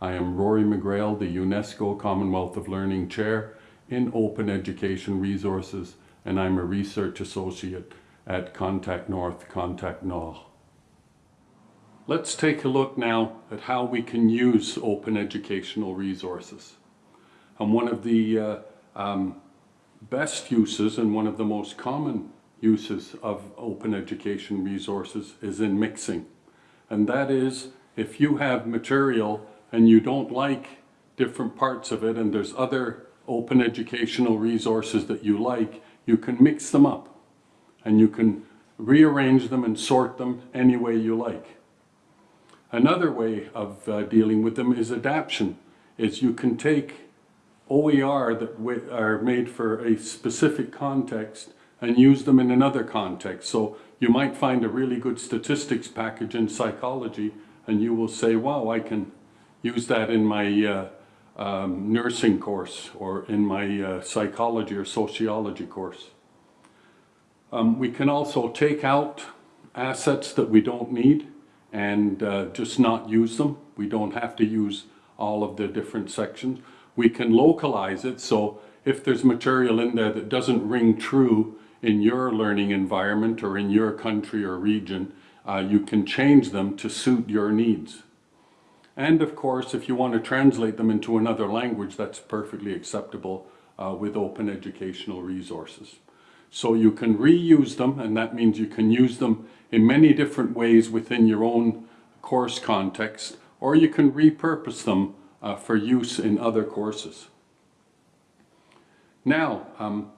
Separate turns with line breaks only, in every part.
Rory McGreal, the UNESCO Commonwealth of Learning Chair in Open Education Resources, and I'm a Research Associate at Contact North, Contact Nord. Let's take a look now at how we can use open educational resources. And one of the uh, um, best uses and one of the most common uses of open education resources is in mixing. And that is if you have material and you don't like different parts of it and there's other open educational resources that you like, you can mix them up and you can rearrange them and sort them any way you like. Another way of uh, dealing with them is adaptation, is you can take OER that are made for a specific context and use them in another context. So you might find a really good statistics package in psychology and you will say, wow, I can use that in my uh, um, nursing course or in my uh, psychology or sociology course. Um, we can also take out assets that we don't need and uh, just not use them. We don't have to use all of the different sections. We can localize it so if there's material in there that doesn't ring true in your learning environment or in your country or region, uh, you can change them to suit your needs. And of course, if you want to translate them into another language, that's perfectly acceptable uh, with open educational resources. So you can reuse them, and that means you can use them in many different ways within your own course context, or you can repurpose them uh, for use in other courses. Now, um,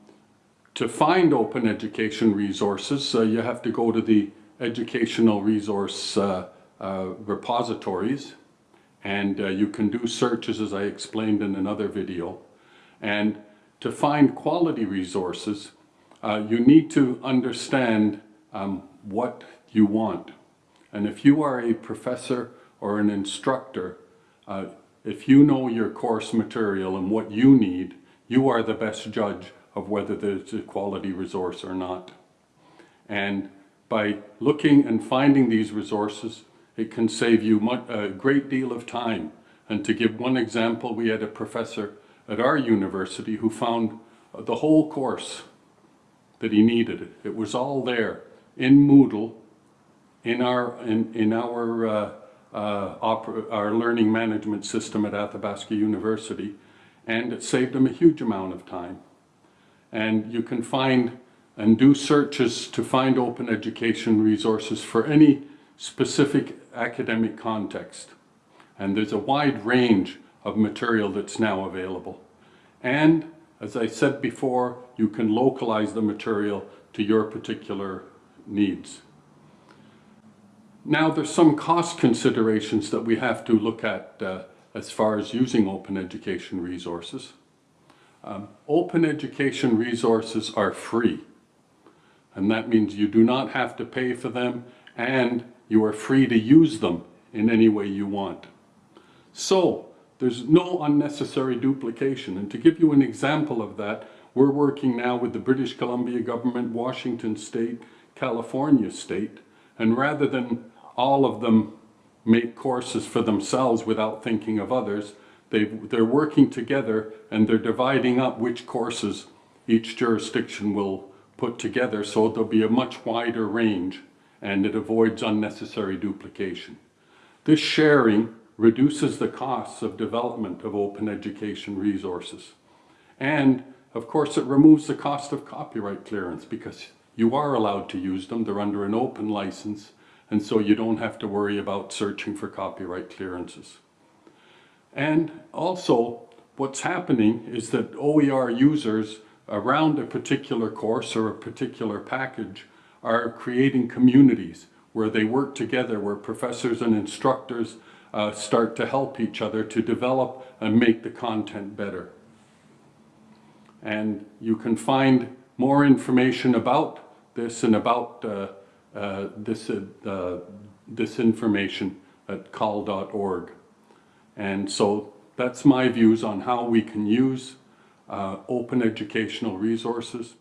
to find open education resources, uh, you have to go to the educational resource uh, uh repositories, and uh, you can do searches as I explained in another video. And to find quality resources, uh, you need to understand um, what you want. And if you are a professor or an instructor, uh, if you know your course material and what you need, you are the best judge of whether there's a quality resource or not. And by looking and finding these resources, it can save you much, a great deal of time. And to give one example, we had a professor at our university who found the whole course that he needed. It was all there in Moodle, in our, in, in our, uh, uh, our learning management system at Athabasca University, and it saved him a huge amount of time. And you can find and do searches to find open education resources for any specific academic context. And there's a wide range of material that's now available. And as I said before, you can localize the material to your particular needs. Now there's some cost considerations that we have to look at uh, as far as using open education resources. Um, open education resources are free and that means you do not have to pay for them and you are free to use them in any way you want. So there's no unnecessary duplication. And to give you an example of that we're working now with the British Columbia government, Washington state, California state. And rather than all of them make courses for themselves without thinking of others they they're working together and they're dividing up which courses each jurisdiction will put together. So there'll be a much wider range and it avoids unnecessary duplication. This sharing reduces the costs of development of open education resources. And of course it removes the cost of copyright clearance because you are allowed to use them, they're under an open license and so you don't have to worry about searching for copyright clearances. And also, what's happening is that OER users around a particular course or a particular package are creating communities where they work together, where professors and instructors uh, start to help each other to develop and make the content better. And you can find more information about this and about uh, uh, this, uh, this information at COL.org. And so that's my views on how we can use uh, open educational resources.